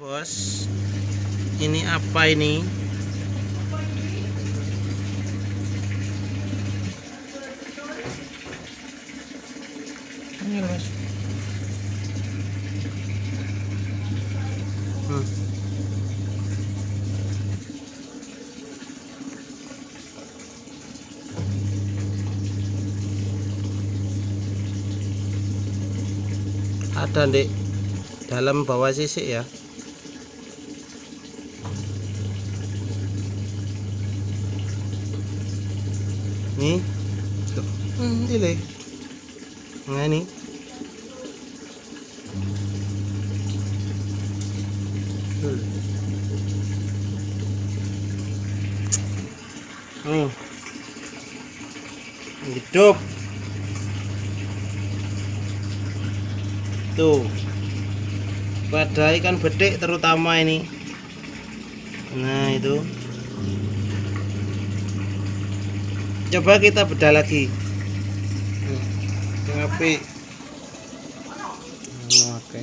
bos. Ini apa ini? Hmm. ada di dalam bawah sisik ya nih tuh hmm, ini nah ini Tuh. nih hidup. Tuh. Pada ikan bedek terutama ini. Nah itu coba kita bedah lagi. Yang api. Nah, oke.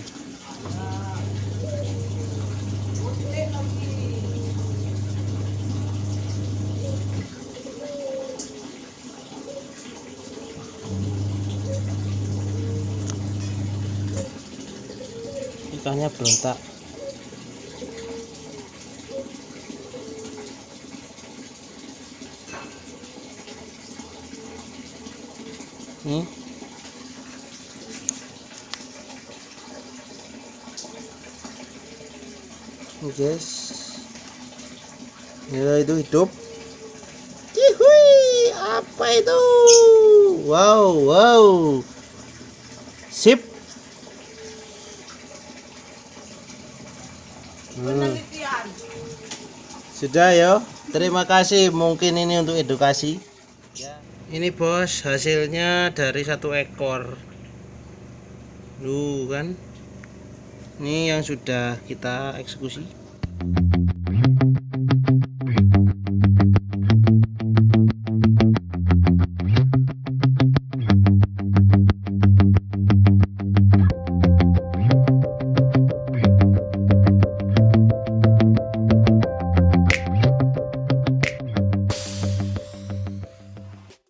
Ikannya berontak nih guys ya itu hidup Cihui, apa itu wow wow sip Hmm. Sudah ya. Terima kasih. Mungkin ini untuk edukasi. Ya. Ini bos hasilnya dari satu ekor. Lu kan. Ini yang sudah kita eksekusi.